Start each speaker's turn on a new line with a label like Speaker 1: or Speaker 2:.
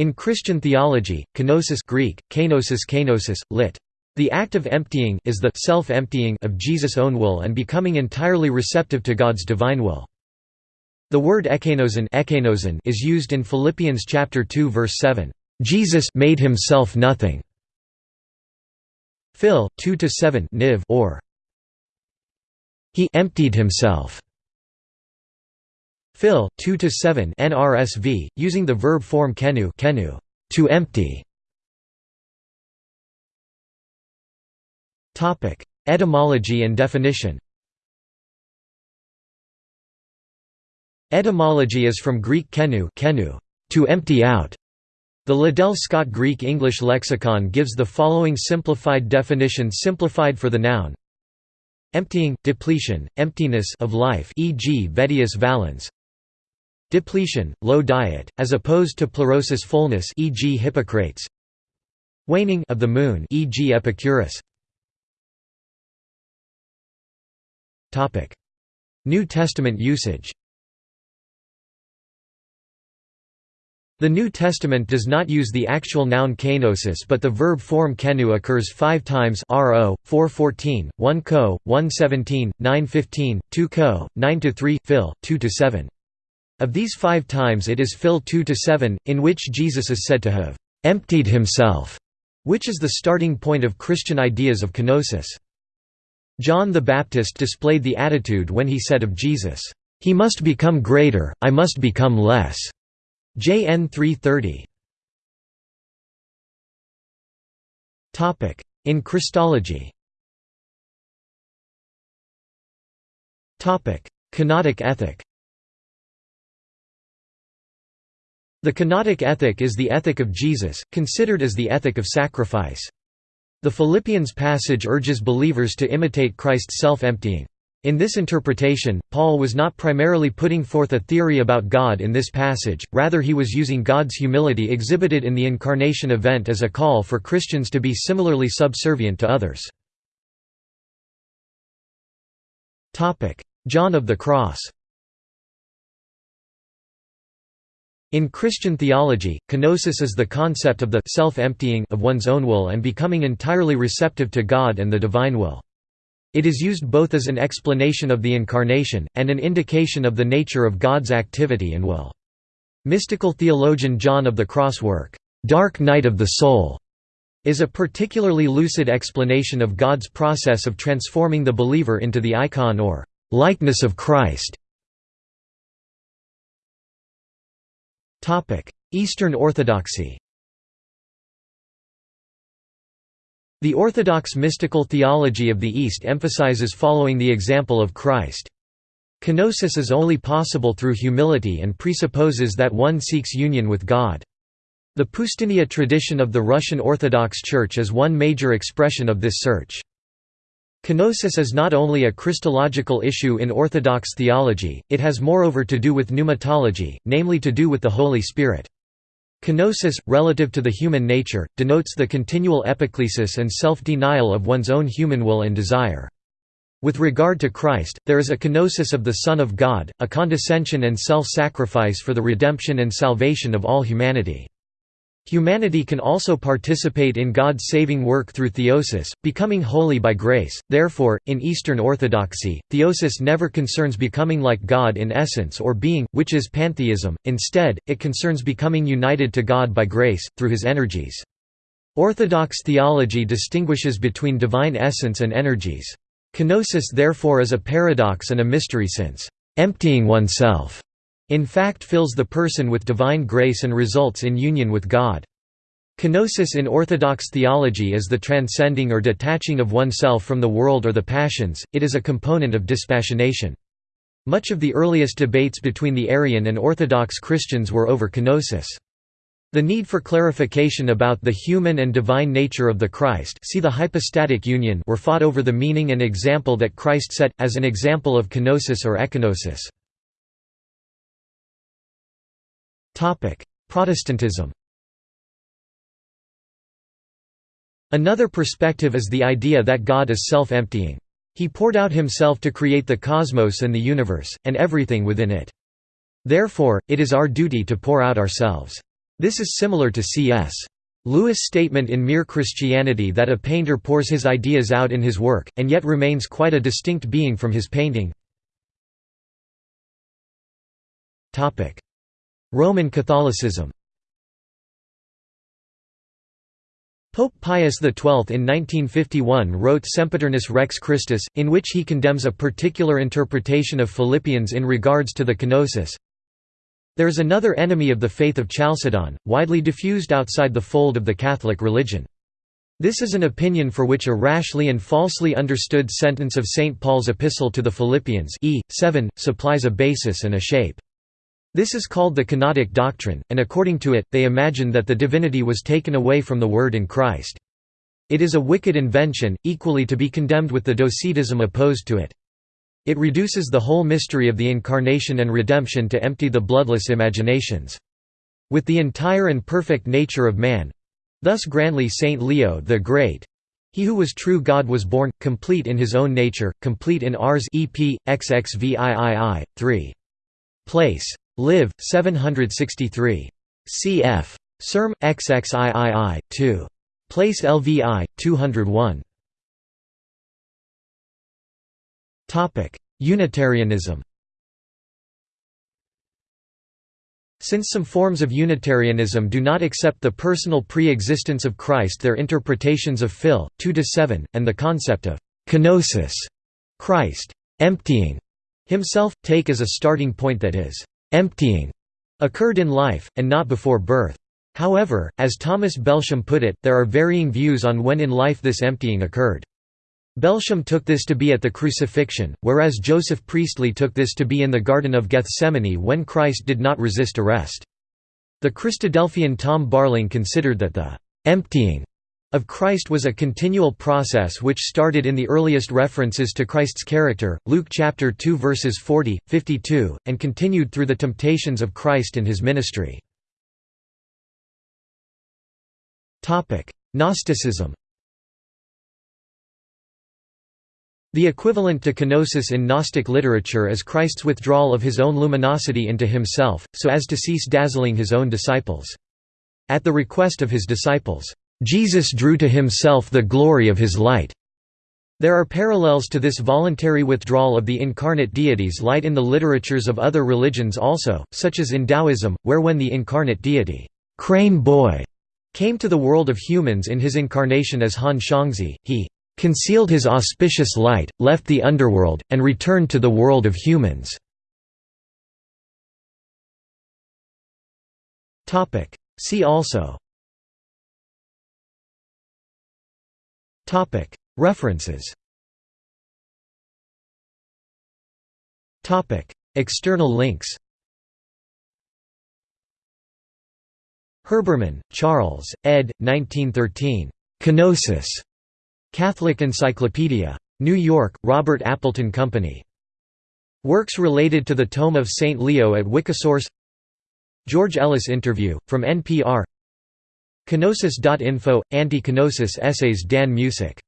Speaker 1: In Christian theology, kenosis Greek, kenosis kenosis, lit. The act of emptying is the self-emptying of Jesus' own will and becoming entirely receptive to God's divine will. The word ekenosin is used in Philippians chapter 2 verse 7. Jesus made himself nothing. Phil 2 to 7 niv or he emptied himself. Phil 2 to 7 NRSV using the verb form kenu kenu to empty. Topic Etymology and definition Etymology is from Greek kenu, kenu to empty out. The Liddell Scott Greek English lexicon gives the following simplified definition simplified for the noun Emptying, depletion, emptiness of life e.g. Vettius Valens Depletion, low diet, as opposed to plerosis fullness e.g. Hippocrates Waning of the moon e.g. Epicurus New Testament usage The New Testament does not use the actual noun kenosis but the verb form kenu occurs five times ro, 414, 1 co, 117, 915, 2 co, 9–3, phil, 2–7. Of these five times it is phil 2–7, in which Jesus is said to have «emptied himself», which is the starting point of Christian ideas of kenosis. John the Baptist displayed the attitude when he said of Jesus, "'He must become greater, I must become less' JN 330 In Christology. Kenotic ethic The Kenotic ethic is the ethic of Jesus, considered as the ethic of sacrifice. The Philippians passage urges believers to imitate Christ's self-emptying. In this interpretation, Paul was not primarily putting forth a theory about God in this passage, rather he was using God's humility exhibited in the incarnation event as a call for Christians to be similarly subservient to others. John of the Cross In Christian theology, kenosis is the concept of the self-emptying of one's own will and becoming entirely receptive to God and the divine will. It is used both as an explanation of the Incarnation, and an indication of the nature of God's activity and will. Mystical theologian John of the Cross work, "'Dark Night of the Soul' is a particularly lucid explanation of God's process of transforming the believer into the icon or "'likeness of Christ' Eastern Orthodoxy The Orthodox mystical theology of the East emphasizes following the example of Christ. Kenosis is only possible through humility and presupposes that one seeks union with God. The Poustinia tradition of the Russian Orthodox Church is one major expression of this search. Kenosis is not only a Christological issue in Orthodox theology, it has moreover to do with pneumatology, namely to do with the Holy Spirit. Kenosis, relative to the human nature, denotes the continual epiclesis and self-denial of one's own human will and desire. With regard to Christ, there is a kenosis of the Son of God, a condescension and self-sacrifice for the redemption and salvation of all humanity. Humanity can also participate in God's saving work through theosis, becoming holy by grace. Therefore, in Eastern Orthodoxy, theosis never concerns becoming like God in essence or being, which is pantheism, instead, it concerns becoming united to God by grace, through his energies. Orthodox theology distinguishes between divine essence and energies. Kenosis therefore is a paradox and a mystery since, emptying oneself in fact fills the person with divine grace and results in union with God. Kenosis in Orthodox theology is the transcending or detaching of oneself from the world or the passions, it is a component of dispassionation. Much of the earliest debates between the Arian and Orthodox Christians were over kenosis. The need for clarification about the human and divine nature of the Christ see the hypostatic union were fought over the meaning and example that Christ set, as an example of kenosis or ekenosis. Protestantism Another perspective is the idea that God is self-emptying. He poured out himself to create the cosmos and the universe, and everything within it. Therefore, it is our duty to pour out ourselves. This is similar to C.S. Lewis' statement in Mere Christianity that a painter pours his ideas out in his work, and yet remains quite a distinct being from his painting. Roman Catholicism Pope Pius XII in 1951 wrote Sempiternus Rex Christus, in which he condemns a particular interpretation of Philippians in regards to the kenosis. There is another enemy of the faith of Chalcedon, widely diffused outside the fold of the Catholic religion. This is an opinion for which a rashly and falsely understood sentence of St. Paul's epistle to the Philippians e. 7, supplies a basis and a shape. This is called the Kenotic doctrine, and according to it, they imagine that the divinity was taken away from the Word in Christ. It is a wicked invention, equally to be condemned with the docetism opposed to it. It reduces the whole mystery of the Incarnation and redemption to empty the bloodless imaginations. With the entire and perfect nature of man—thus grandly Saint Leo the Great, he who was true God was born, complete in his own nature, complete in ours EP, XXVIII, 3. Place. Liv. 763. Cf. Serm. XXIII, 2. Place LVI, 201. Unitarianism Since some forms of Unitarianism do not accept the personal pre-existence of Christ their interpretations of Phil. 2–7, and the concept of «kenosis» Christ «emptying» himself, take as a starting point that is emptying occurred in life, and not before birth. However, as Thomas Belsham put it, there are varying views on when in life this emptying occurred. Belsham took this to be at the crucifixion, whereas Joseph Priestley took this to be in the Garden of Gethsemane when Christ did not resist arrest. The Christadelphian Tom Barling considered that the «emptying» of Christ was a continual process which started in the earliest references to Christ's character, Luke chapter 2 verses 40, 52, and continued through the temptations of Christ and his ministry. Gnosticism The equivalent to kenosis in Gnostic literature is Christ's withdrawal of his own luminosity into himself, so as to cease dazzling his own disciples. At the request of his disciples, Jesus drew to himself the glory of his light. There are parallels to this voluntary withdrawal of the incarnate deity's light in the literatures of other religions also, such as in Taoism, where when the incarnate deity, Crane Boy, came to the world of humans in his incarnation as Han Xiangzi, he concealed his auspicious light, left the underworld, and returned to the world of humans. See also References External links Herbermann, Charles, ed. 1913. Kenosis. Catholic Encyclopedia. New York, Robert Appleton Company. Works related to the Tome of St. Leo at Wikisource George Ellis interview, from NPR Kenosis.info – Anti-Kenosis essays Dan Musick